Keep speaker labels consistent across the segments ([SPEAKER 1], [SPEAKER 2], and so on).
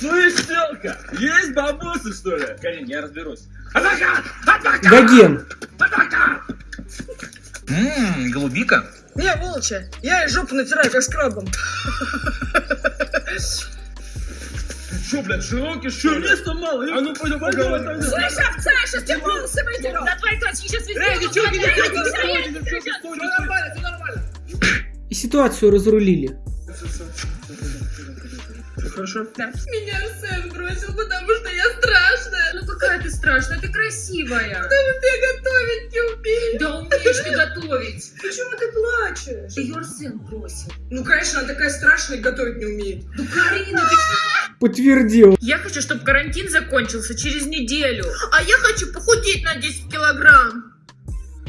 [SPEAKER 1] Слышь, телка, есть бабусы, что ли? Карин, я разберусь. Адвокат! Адвокат!
[SPEAKER 2] Гоген.
[SPEAKER 1] Адвокат!
[SPEAKER 3] Ммм, голубика.
[SPEAKER 4] Не, молча. Я и жопу натираю, как скрабом.
[SPEAKER 1] Че, блядь, широкий, что ли? места мало. А ну, пойдем поговорим.
[SPEAKER 4] Слышь, овца, я сейчас тебе волосы выдеру.
[SPEAKER 5] Да твои классики сейчас везде.
[SPEAKER 1] Эй, девчонки,
[SPEAKER 5] Эй,
[SPEAKER 1] девчонки,
[SPEAKER 5] эй,
[SPEAKER 1] девчонки,
[SPEAKER 5] эй,
[SPEAKER 1] девчонки,
[SPEAKER 5] эй,
[SPEAKER 1] все нормально, все нормально.
[SPEAKER 2] И ситуацию разрулили.
[SPEAKER 1] Хорошо.
[SPEAKER 5] Меня Арсен бросил, потому что я страшная. Ну какая ты страшная, ты красивая.
[SPEAKER 4] Потому что я готовить не умею.
[SPEAKER 5] Да умеешь ты готовить.
[SPEAKER 4] Почему ты плачешь?
[SPEAKER 5] Ее Арсен бросил.
[SPEAKER 4] Ну, конечно, она такая страшная и готовить не умеет.
[SPEAKER 5] Ну Карина, ты?
[SPEAKER 2] Подтвердил.
[SPEAKER 5] Я хочу, чтобы карантин закончился через неделю. А я хочу похудеть на 10 килограмм.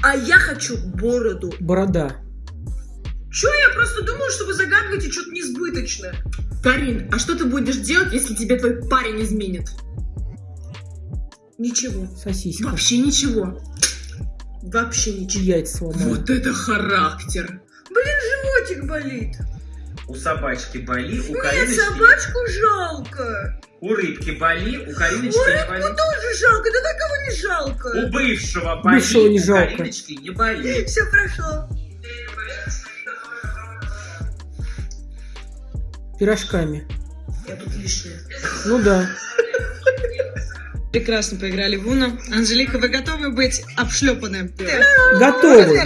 [SPEAKER 4] А я хочу бороду.
[SPEAKER 2] Борода.
[SPEAKER 4] Чё, я просто думала, что вы загадываете что-то несбыточное.
[SPEAKER 5] Карин, а что ты будешь делать, если тебе твой парень изменит?
[SPEAKER 4] Ничего.
[SPEAKER 2] Сосиска.
[SPEAKER 5] Вообще ничего.
[SPEAKER 4] Вообще ничего.
[SPEAKER 2] Яйца сломали.
[SPEAKER 5] Вот это характер.
[SPEAKER 4] Блин, животик болит.
[SPEAKER 3] У собачки боли, у
[SPEAKER 4] Мне
[SPEAKER 3] Кариночки...
[SPEAKER 4] собачку жалко.
[SPEAKER 3] У рыбки боли, у Кариночки
[SPEAKER 4] У
[SPEAKER 3] не
[SPEAKER 4] рыбку
[SPEAKER 3] боли.
[SPEAKER 4] тоже жалко, да так кого не
[SPEAKER 3] У
[SPEAKER 4] жалко.
[SPEAKER 3] бывшего боли,
[SPEAKER 2] Бывшего не
[SPEAKER 3] у
[SPEAKER 2] жалко.
[SPEAKER 3] Кариночки не боли.
[SPEAKER 4] Все прошло.
[SPEAKER 2] Пирожками.
[SPEAKER 4] Я тут лишняя.
[SPEAKER 2] Ну да.
[SPEAKER 6] Прекрасно поиграли в Уна. Анжелика, вы готовы быть обшлепаны?
[SPEAKER 2] Готовы.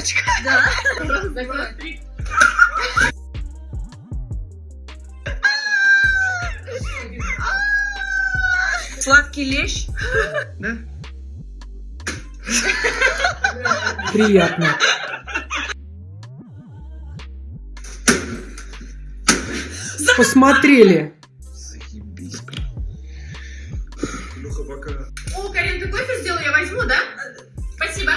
[SPEAKER 4] Сладкий лещ.
[SPEAKER 6] Да?
[SPEAKER 2] Приятно. Посмотрели.
[SPEAKER 3] Заебись.
[SPEAKER 1] Илюха, пока.
[SPEAKER 5] О, Карин, ты кофе сделал? Я возьму, да? Спасибо.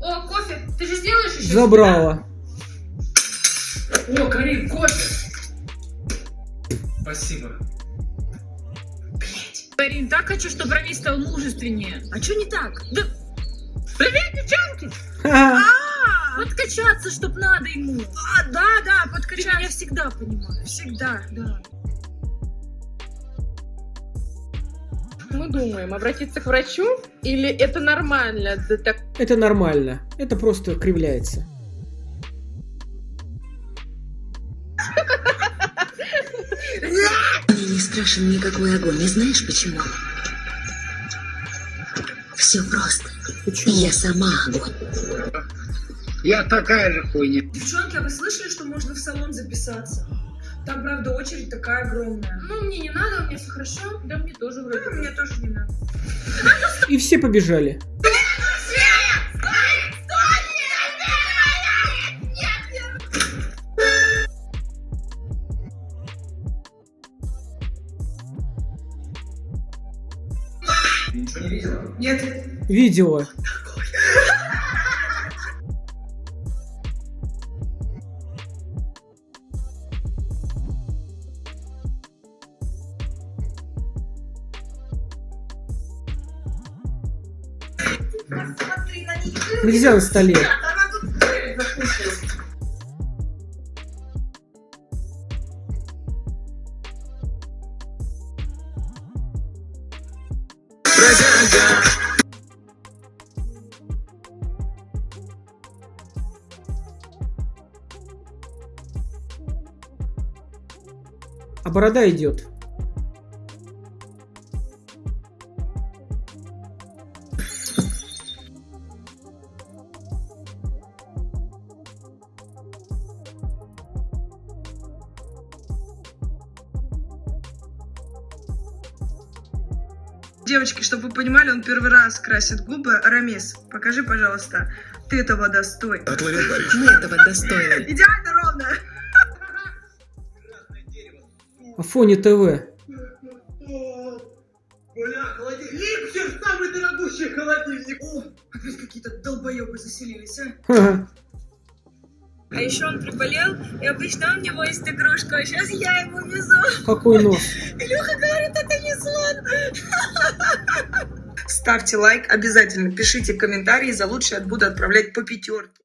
[SPEAKER 5] О, кофе. Ты же сделаешь еще?
[SPEAKER 2] Забрала.
[SPEAKER 5] О, Карин, кофе.
[SPEAKER 1] Спасибо.
[SPEAKER 5] Карин, так хочу, чтобы Рамиль стал мужественнее.
[SPEAKER 4] А что не так?
[SPEAKER 5] Да... Привет, девчонки!
[SPEAKER 2] Ха-ха.
[SPEAKER 5] Подкачаться, чтоб надо ему.
[SPEAKER 4] А, да, да,
[SPEAKER 5] Ты всегда понимаешь.
[SPEAKER 4] Всегда.
[SPEAKER 5] Да.
[SPEAKER 7] Мы думаем, обратиться к врачу или это нормально? Да так
[SPEAKER 2] Это нормально. Это просто кривляется.
[SPEAKER 8] Мне не страшен никакой огонь, и знаешь почему? Все просто.
[SPEAKER 2] Почему?
[SPEAKER 8] Я сама огонь.
[SPEAKER 3] Я такая же хуйня.
[SPEAKER 4] Девчонки, а вы слышали, что можно в салон записаться? Там, правда, очередь такая огромная.
[SPEAKER 5] Ну, мне не надо, у меня все хорошо. Да мне тоже вроде.
[SPEAKER 4] Ну, мне тоже не надо.
[SPEAKER 2] И все побежали.
[SPEAKER 3] Ничего не видела?
[SPEAKER 4] Нет.
[SPEAKER 2] Видео.
[SPEAKER 4] Посмотри на них.
[SPEAKER 2] Нельзя на столе.
[SPEAKER 4] Она тут закусывает.
[SPEAKER 2] А борода идет.
[SPEAKER 4] Девочки, чтобы вы понимали, он первый раз красит губы. Рамис, покажи, пожалуйста, ты этого достоин.
[SPEAKER 6] Мы этого достойны.
[SPEAKER 4] Идеально ровно.
[SPEAKER 2] Афони ТВ.
[SPEAKER 1] Бля, холодильник. Липсер, самый дорогущий холодильник.
[SPEAKER 4] О, опять какие-то долбоебы заселились, а. А еще он приболел, и обычно у него есть игрушка, а сейчас я ему везу.
[SPEAKER 2] Какой нос.
[SPEAKER 4] Илюха говорит, это не сон. Ставьте лайк обязательно, пишите комментарии, за лучшее буду отправлять по пятерке.